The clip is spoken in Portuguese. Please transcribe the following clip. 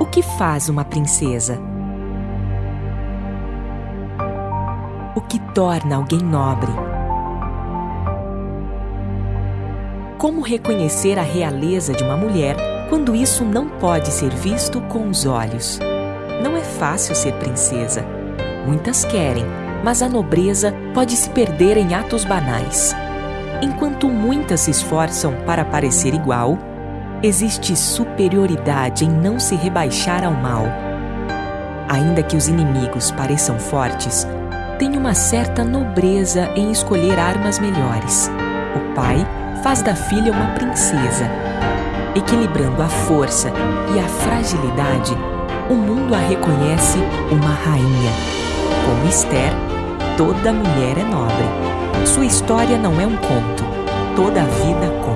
O que faz uma princesa? O que torna alguém nobre? Como reconhecer a realeza de uma mulher quando isso não pode ser visto com os olhos? Não é fácil ser princesa. Muitas querem, mas a nobreza pode se perder em atos banais. Enquanto muitas se esforçam para parecer igual, existe superioridade em não se rebaixar ao mal. Ainda que os inimigos pareçam fortes, tem uma certa nobreza em escolher armas melhores. O pai faz da filha uma princesa. Equilibrando a força e a fragilidade, o mundo a reconhece uma rainha. Como Esther, toda mulher é nobre. Sua história não é um conto, toda vida conta.